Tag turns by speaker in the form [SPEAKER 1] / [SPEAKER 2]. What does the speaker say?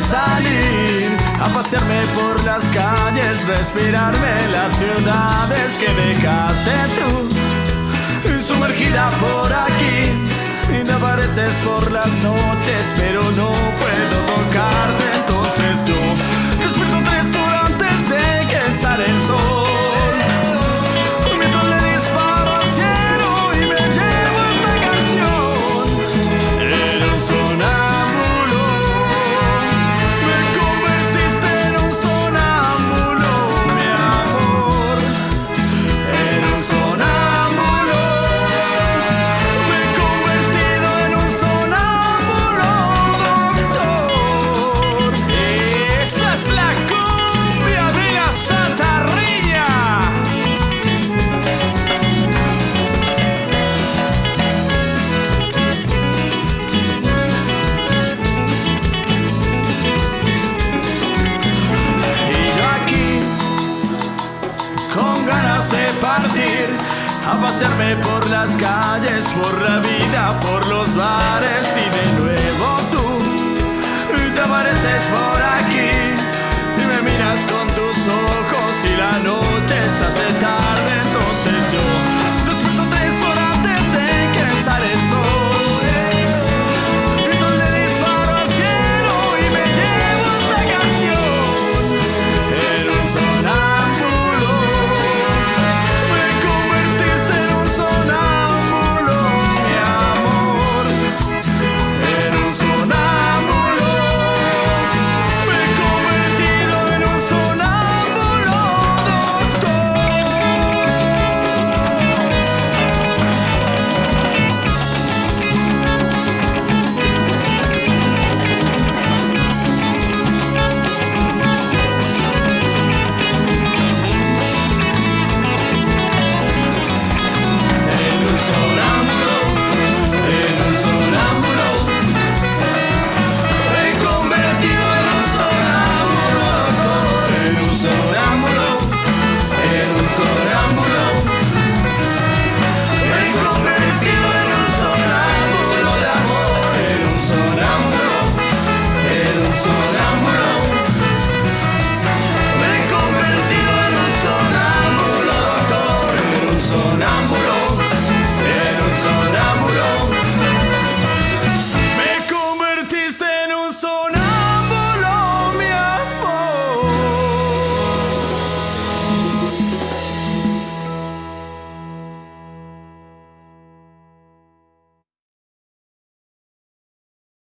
[SPEAKER 1] salir a pasearme por las calles, respirarme las ciudades que dejaste tú, sumergida por aquí. Y te apareces por las noches, pero no puedo con ganas de partir a pasearme por las calles, por la vida, por los bares y de nuevo tú te apareces por aquí.